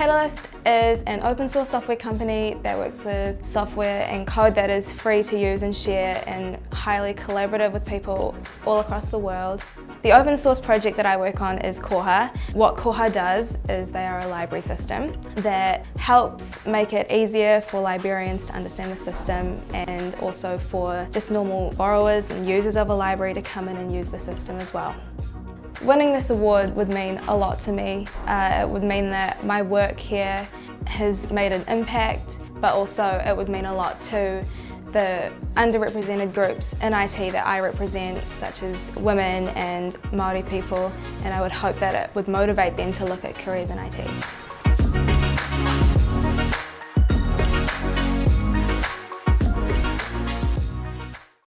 Catalyst is an open source software company that works with software and code that is free to use and share and highly collaborative with people all across the world. The open source project that I work on is Koha. What Koha does is they are a library system that helps make it easier for librarians to understand the system and also for just normal borrowers and users of a library to come in and use the system as well. Winning this award would mean a lot to me. Uh, it would mean that my work here has made an impact, but also it would mean a lot to the underrepresented groups in IT that I represent, such as women and Māori people, and I would hope that it would motivate them to look at careers in IT.